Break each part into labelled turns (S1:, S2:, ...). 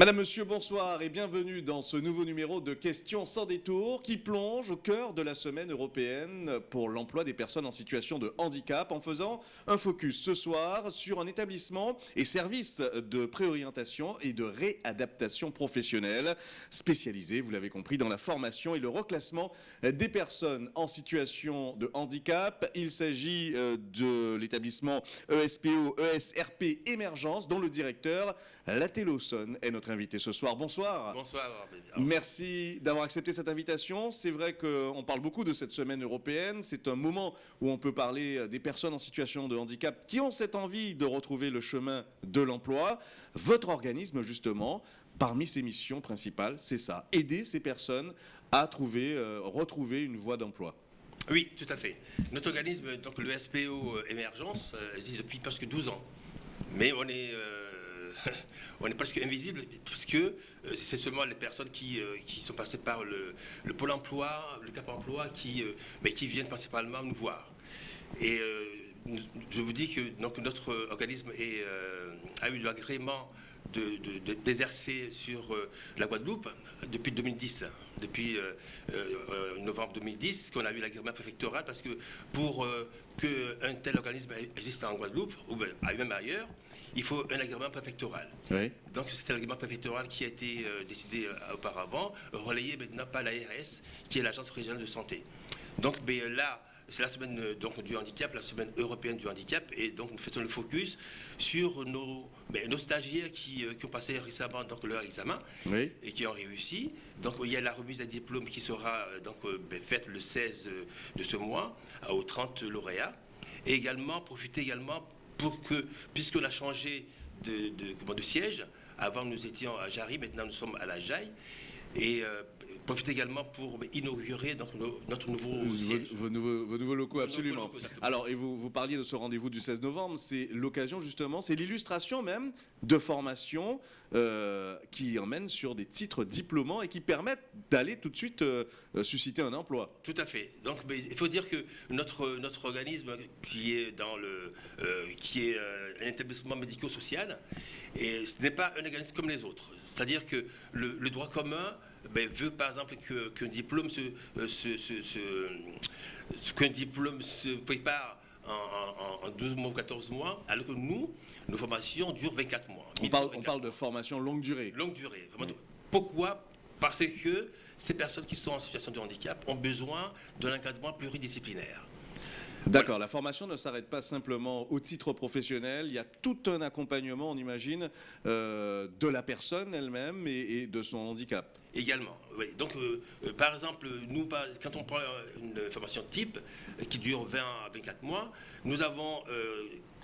S1: Madame, Monsieur, bonsoir et bienvenue dans ce nouveau numéro de Questions sans détour qui plonge au cœur de la semaine européenne pour l'emploi des personnes en situation de handicap en faisant un focus ce soir sur un établissement et service de préorientation et de réadaptation professionnelle spécialisé, vous l'avez compris, dans la formation et le reclassement des personnes en situation de handicap. Il s'agit euh, de l'établissement ESPO, ESRP Émergence dont le directeur Laté Lawson est notre invité ce soir. Bonsoir.
S2: Bonsoir.
S1: Merci d'avoir accepté cette invitation. C'est vrai qu'on parle beaucoup de cette semaine européenne. C'est un moment où on peut parler des personnes en situation de handicap qui ont cette envie de retrouver le chemin de l'emploi. Votre organisme, justement, parmi ses missions principales, c'est ça, aider ces personnes à trouver, euh, retrouver une voie d'emploi.
S2: Oui, tout à fait. Notre organisme, donc le SPO Émergence, euh, existe depuis presque 12 ans. Mais on est, euh, on est presque invisible puisque euh, c'est seulement les personnes qui, euh, qui sont passées par le, le Pôle emploi, le Cap emploi, qui, euh, mais qui viennent principalement nous voir. Et euh, je vous dis que donc, notre organisme euh, a eu l'agrément de- de- de- d'exercer sur euh, la Guadeloupe depuis 2010, depuis euh, euh, novembre 2010, qu'on a eu l'agrément préfectoral, parce que pour euh, qu'un tel organisme existe en Guadeloupe, ou ben, même ailleurs, il faut un agrément préfectoral.
S1: Oui.
S2: Donc c'était l'agrément préfectoral qui a été euh, décidé euh, auparavant, relayé maintenant par l'ARS, qui est l'agence régionale de santé. Donc ben, là, c'est la semaine euh, donc, du handicap, la semaine européenne du handicap, et donc nous faisons le focus sur nos, ben, nos stagiaires qui, qui ont passé récemment donc, leur examen
S1: Oui.
S2: et qui ont réussi. Donc il y a la remise des diplômes qui sera donc, ben, faite le 16 de ce mois aux 30 lauréats. Et également, profiter également pour que, puisqu'on a changé de, siège, avant nous étions à Jarry, maintenant nous sommes à la Jaille, et profiter également pour inaugurer donc, notre nouveau
S1: Vos,
S2: siège.
S1: vos nouveaux, vos nouveaux locaux, absolument.
S2: nouveaux locaux, exactement.
S1: Alors, et vous, vous parliez de ce rendez-vous du 16 novembre, c'est l'occasion justement, c'est l'illustration même de formations euh, qui emmènent sur des titres diplômants et qui permettent d'aller tout de suite euh, euh, susciter un emploi.
S2: Tout à fait. Donc, il faut dire que notre, notre organisme, qui est dans le, euh, qui est un établissement médico-social, et ce n'est pas un organisme comme les autres. C'est-à-dire que le, le droit commun ben, veut, par exemple, que- qu'un diplôme se, euh, se- se- se- qu'un diplôme se prépare en, en- en 12 mois ou 14 mois, alors que nous, nos formations durent 24 mois.
S1: On parle, on
S2: 24
S1: parle de formation longue durée.
S2: longue durée. vraiment. Pourquoi? Parce que ces personnes qui sont en situation de handicap ont besoin d'un encadrement pluridisciplinaire.
S1: D'accord, la formation ne s'arrête pas simplement au titre professionnel, il y a tout un accompagnement, on imagine, euh, de la personne elle-même et, et de son handicap.
S2: Également, oui. Donc, euh, euh, par exemple, nous, par- quand on prend une formation type qui dure 20 à 24 mois, nous avons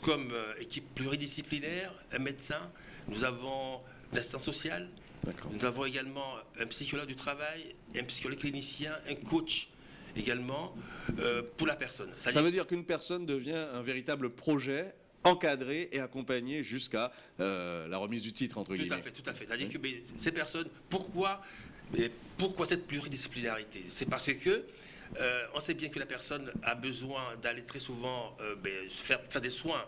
S2: comme équipe pluridisciplinaire un médecin, nous avons un assistant social, nous avons également un psychologue du travail, un psychologue clinicien, un coach également euh, pour la personne.
S1: Ça veut dire qu'une personne devient un véritable projet encadré et accompagné jusqu'à euh, la remise du titre, entre
S2: Tout
S1: guillemets.
S2: à fait, tout à fait. C'est-à-dire que ces personnes, pourquoi, pourquoi cette pluridisciplinarité? C'est parce que euh, on sait bien que la personne a besoin d'aller très souvent euh, ben, faire, faire des soins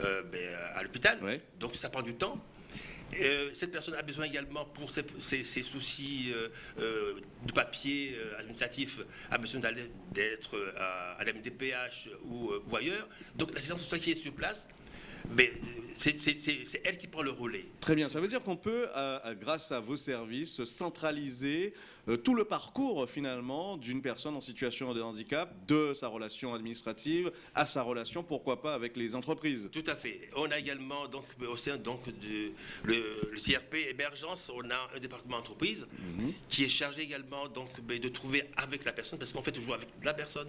S2: euh, ben, à l'hôpital,
S1: Ouais.
S2: donc ça prend du temps. Euh, cette personne a besoin également pour ses, ses- soucis euh, euh, de papier administratif, a besoin d'aller d'être à, la MDPH ou, ou ailleurs. Donc l'assistance sociale qui est sur place, ben, c'est elle qui prend le relais.
S1: Très bien, ça veut dire qu'on peut, euh, euh, grâce à vos services, centraliser euh, tout le parcours finalement d'une personne en situation de handicap, de sa relation administrative à sa relation, pourquoi pas, avec les entreprises.
S2: Tout à fait. On a également, donc, au sein donc, du le, le CRP Émergence, on a un département entreprise qui est chargé également donc, ben, de trouver avec la personne, parce qu'on fait toujours avec la personne,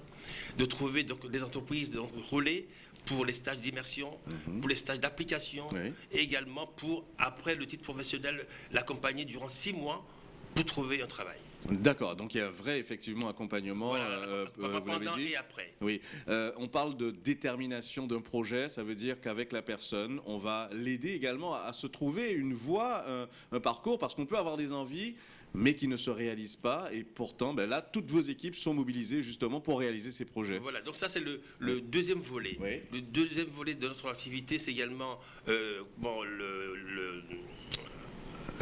S2: de trouver donc, des entreprises donc, relais pour les stages d'immersion, pour les stages d'application,
S1: Oui.
S2: et également pour, après le titre professionnel, l'accompagner durant six mois pour trouver un travail.
S1: D'accord, donc il y a un vrai effectivement accompagnement,
S2: Voilà,
S1: euh, euh, vous l'avez
S2: pendant
S1: dit.
S2: et après.
S1: Oui, Euh, on parle de détermination d'un projet, ça veut dire qu'avec la personne, on va l'aider également à, à se trouver une voie, un, un parcours, parce qu'on peut avoir des envies, mais qui ne se réalisent pas, et pourtant, ben là, toutes vos équipes sont mobilisées justement pour réaliser ces projets.
S2: Voilà, donc ça c'est le, le deuxième volet.
S1: Oui.
S2: Le deuxième volet de notre activité, c'est également bon, le, le-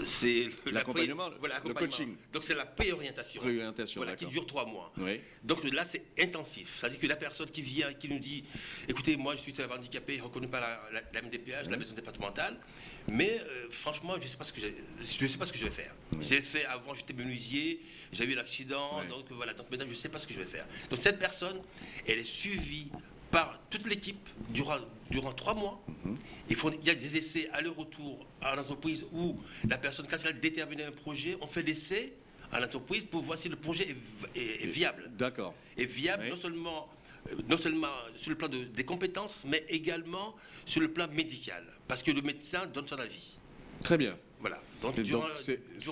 S2: C'est
S1: l'accompagnement, le coaching.
S2: Donc c'est la préorientation.
S1: Préorientation,
S2: voilà, qui dure trois mois.
S1: Oui.
S2: Donc là c'est intensif. C'est-à-dire que la personne qui vient, qui nous dit, écoutez, moi je suis handicapé, je ne reconnais pas la, la, MDPH, la maison départementale, mais euh, franchement je ne sais pas ce que je sais pas ce que je vais faire. J'ai fait avant, j'étais menuisier, j'ai eu l'accident, donc voilà. Donc maintenant je ne sais pas ce que je vais faire. Donc cette personne, elle est suivie par toute l'équipe durant, durant trois mois. Mhm. il, faut, il, y a des essais à leur retour à l'entreprise où la personne, quand elle a déterminé un projet, on fait l'essai à l'entreprise pour voir si le projet est, viable.
S1: D'accord.
S2: Et viable non seulement euh, non seulement sur le plan des compétences, mais également sur le plan médical, parce que le médecin donne son avis.
S1: Très bien.
S2: Voilà, donc, durant,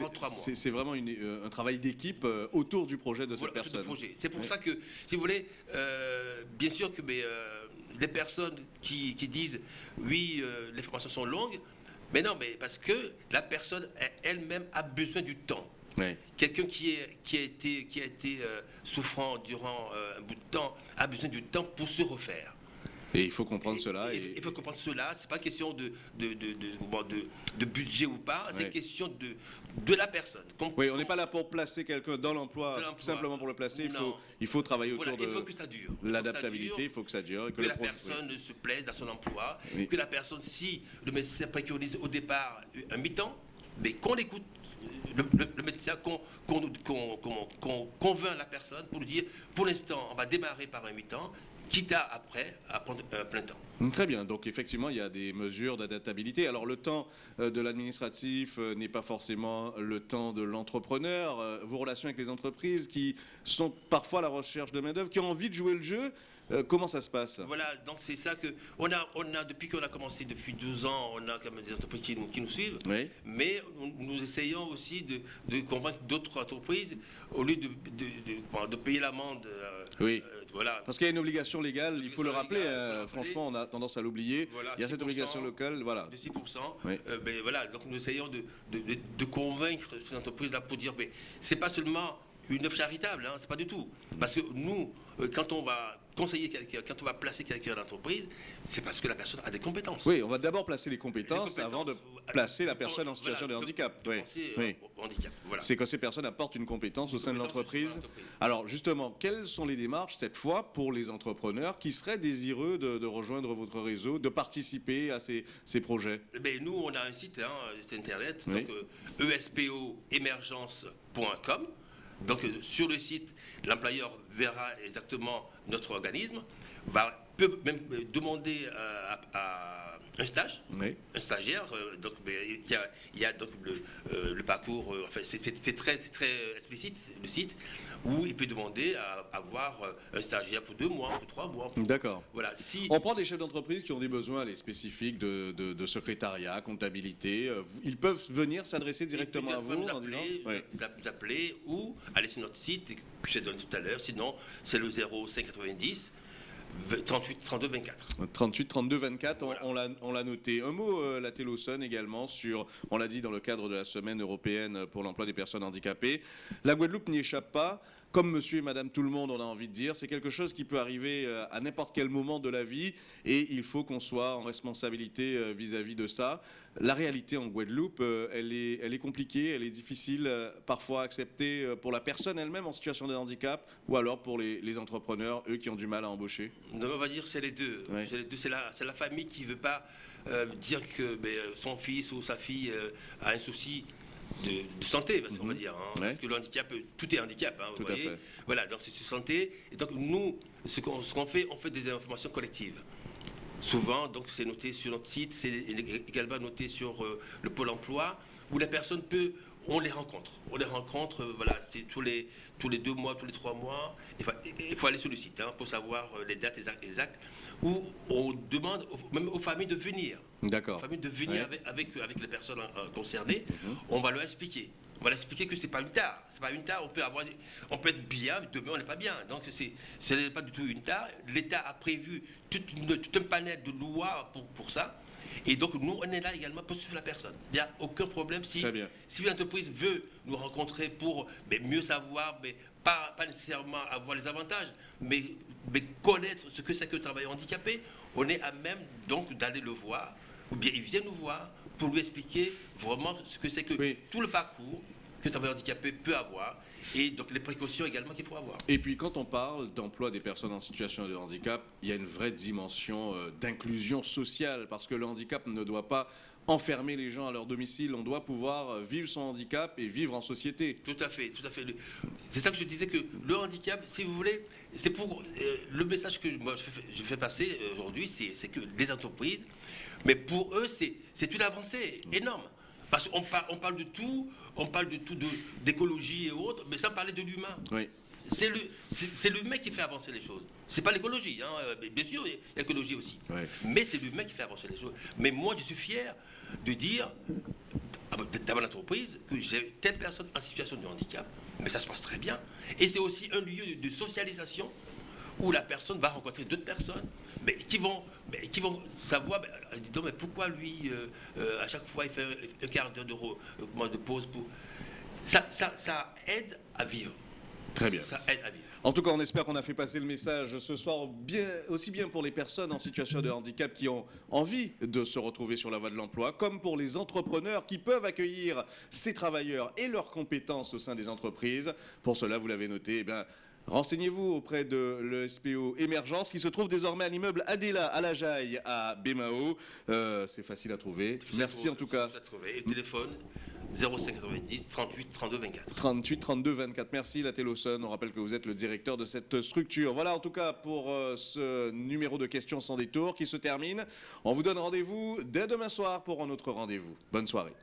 S2: trois mois.
S1: C'est vraiment euh, un travail d'équipe euh, autour du projet de cette personne.
S2: C'est pour ça que, si vous voulez, euh, bien sûr que mais, les personnes qui, disent oui, les formations sont longues, mais non, mais parce que la personne elle-même a besoin du temps. Quelqu'un qui, qui a été, qui a été souffrant durant un bout de temps a besoin du temps pour se refaire.
S1: Et il faut comprendre cela.
S2: Et... Il faut comprendre cela. C'est pas question de, de, de, de, budget ou pas. C'est question de, de la personne.
S1: oui, on n'est pas là pour placer quelqu'un dans l'emploi simplement pour le placer. Il faut, il faut travailler autour de l'adaptabilité. Il faut que ça dure.
S2: que, la personne se plaise dans son emploi. Que la personne, si le médecin préconise au départ un mi-temps, mais qu'on écoute le, médecin, qu'on convainc la personne pour lui dire, pour l'instant, on va démarrer par un mi-temps, quitte à après à prendre un plein temps.
S1: Hum, très bien, donc effectivement il y a des mesures d'adaptabilité. Alors le temps euh, de l'administratif euh, n'est pas forcément le temps de l'entrepreneur. Euh, vos relations avec les entreprises qui sont parfois à la recherche de main-d'œuvre, qui ont envie de jouer le jeu, comment ça se passe?
S2: Voilà, donc c'est ça que on a, on a depuis qu'on a commencé depuis 12 ans, on a quand même des entreprises qui nous, qui nous suivent. Mais nous, essayons aussi de, convaincre d'autres entreprises au lieu de, de, payer l'amende.
S1: oui. Parce qu'il y a une obligation légale, il faut le rappeler, euh, franchement, on a tendance à l'oublier. il y a cette obligation locale, voilà.
S2: De 6%. Euh, ben, voilà, donc nous essayons de, de convaincre ces entreprises-là pour dire, mais c'est pas seulement une œuvre charitable, hein, c'est pas du tout. Parce que nous, euh, quand on va conseiller quelqu'un, quand on va placer quelqu'un dans l'entreprise, c'est parce que la personne a des compétences.
S1: Oui, on va d'abord placer les compétences, avant de placer la personne en situation de handicap. Oui. oui. Voilà. C'est que ces personnes apportent une compétence au sein de l'entreprise. Alors justement, quelles sont les démarches cette fois pour les entrepreneurs qui seraient désireux de, rejoindre votre réseau, de participer à ces, ces projets?
S2: Eh Nous, on a un site, hein, internet, donc euh, espoemergence.com. Donc euh, sur le site, l'employeur verra exactement notre organisme, va, peut même euh, demander euh, à, un stage, un stagiaire. donc il y a, donc le, parcours, enfin, c'est très, très explicite le site où il peut demander à avoir un stagiaire pour deux mois, pour trois mois.
S1: D'accord. Voilà. Si... On prend des chefs d'entreprise qui ont des besoins les spécifiques de, secrétariat, comptabilité. Euh, ils peuvent venir s'adresser directement à vous
S2: nous appeler, nous appeler ou aller sur notre site que j'ai donné tout à l'heure. Sinon, c'est le 0590 38 32 24.
S1: 38 32 24, on, l'a noté. Un mot, euh, la Télosone également, sur, on l'a dit dans le cadre de la semaine européenne pour l'emploi des personnes handicapées. La Guadeloupe n'y échappe pas comme monsieur et madame tout le monde, on a envie de dire. C'est quelque chose qui peut arriver euh, à n'importe quel moment de la vie et il faut qu'on soit en responsabilité euh, vis-à-vis de ça. La réalité en Guadeloupe, euh, elle est, elle est compliquée, elle est difficile parfois à accepter pour la personne elle-même en situation de handicap ou alors pour les, entrepreneurs, eux qui ont du mal à embaucher.
S2: on va dire c'est les deux. C'est la, la, famille qui ne veut pas dire que ben, son fils ou sa fille a un souci de, santé, parce qu'on va mhm. dire. Hein. Parce que le handicap, tout est handicap. Hein,
S1: tout à fait.
S2: Voilà, donc c'est sur santé. Et donc nous, ce qu'on fait, on fait des informations collectives. Souvent, donc c'est noté sur notre site, c'est également noté sur euh, le pôle emploi, où la personne peut, on les rencontre. On les rencontre, euh, voilà, c'est tous les, tous les deux mois, tous les trois mois. Il faut, aller sur le site hein, pour savoir euh, les dates exactes où on demande même aux familles de venir.
S1: D'accord.
S2: familles de venir avec, avec, les personnes euh, concernées. Mhm. On va leur expliquer. On va leur expliquer que c'est pas une tare. C'est pas une tare. On peut avoir, on peut être bien, mais demain on n'est pas bien. Donc c'est, ce n'est pas du tout une tare. L'État a prévu tout, un panel de lois pour, pour ça. Et donc, nous, on est là également pour suivre la personne. Il n'y a aucun problème si, si l'entreprise veut nous rencontrer pour mais, mieux savoir, mais pas, pas nécessairement avoir les avantages, mais, mais connaître ce que c'est que le travailleur handicapé. On est à même donc d'aller le voir, ou bien il vient nous voir pour lui expliquer vraiment ce que c'est que
S1: Oui.
S2: tout le parcours qu'un travailleur handicapé peut avoir et donc les précautions également qu'il faut avoir.
S1: Et puis quand on parle d'emploi des personnes en situation de handicap, il y a une vraie dimension euh, d'inclusion sociale parce que le handicap ne doit pas enfermer les gens à leur domicile, on doit pouvoir euh, vivre son handicap et vivre en société.
S2: Tout à fait, tout à fait. C'est ça que je disais que le handicap, si vous voulez, c'est pour euh, le message que moi je fais, passer euh, aujourd'hui, c'est que les entreprises, mais pour eux, c'est une avancée énorme. Parce qu'on parle, on parle de tout, on parle de tout, de- d'écologie et autres, mais sans parler de l'humain.
S1: Oui.
S2: C'est le- c'est- l'humain qui fait avancer les choses. C'est pas l'écologie, hein. euh, mais Bien sûr, l'écologie aussi.
S1: Ouais.
S2: Mais c'est l'humain qui fait avancer les choses. Mais moi, je suis fier de dire ah bah, dans mon entreprise que j'ai telle personne en situation de handicap, mais ça se passe très bien. Et c'est aussi un lieu de, socialisation où la personne va rencontrer d'autres personnes, mais qui vont, mais qui vont savoir, ben, euh, dis donc, mais pourquoi lui, euh, euh, à chaque fois, il fait un, quart d'heure de, de pause pour... Ça, ça, ça aide à vivre.
S1: Très bien.
S2: Ça aide à vivre.
S1: En tout cas, on espère qu'on a fait passer le message ce soir, bien, aussi bien pour les personnes en situation de handicap qui ont envie de se retrouver sur la voie de l'emploi, comme pour les entrepreneurs qui peuvent accueillir ces travailleurs et leurs compétences au sein des entreprises. Pour cela, vous l'avez noté, eh bien, Renseignez-vous auprès de l'ESPO Émergence qui se trouve désormais à l'immeuble Adela à la Jaille à Bémao. Euh, C'est facile à trouver. Merci en tout cas.
S2: Et le téléphone? 0590 38 32 24.
S1: 38 32 24. Merci la. On rappelle que vous êtes le directeur de cette structure. Voilà en tout cas pour euh, ce numéro de questions sans détour qui se termine. On vous donne rendez-vous dès demain soir pour un autre rendez-vous. Bonne soirée.